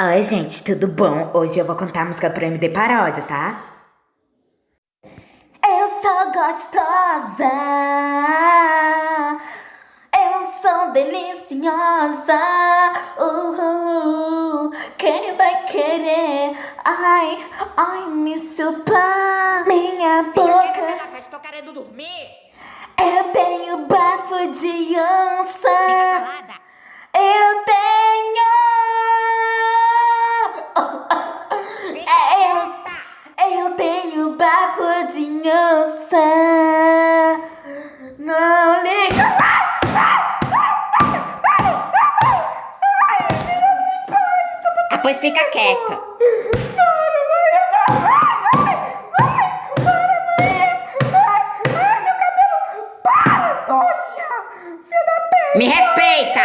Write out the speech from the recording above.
Oi, gente, tudo bom? Hoje eu vou contar a música pro MD Paródias, tá? Eu sou gostosa, eu sou deliciosa. Uhul, quem vai querer? Ai, ai, me chupar minha boca. Filha, tô querendo dormir. Eu tenho bafo de onça. Onça. Não liga. Ah, pois fica quieta. Me respeita.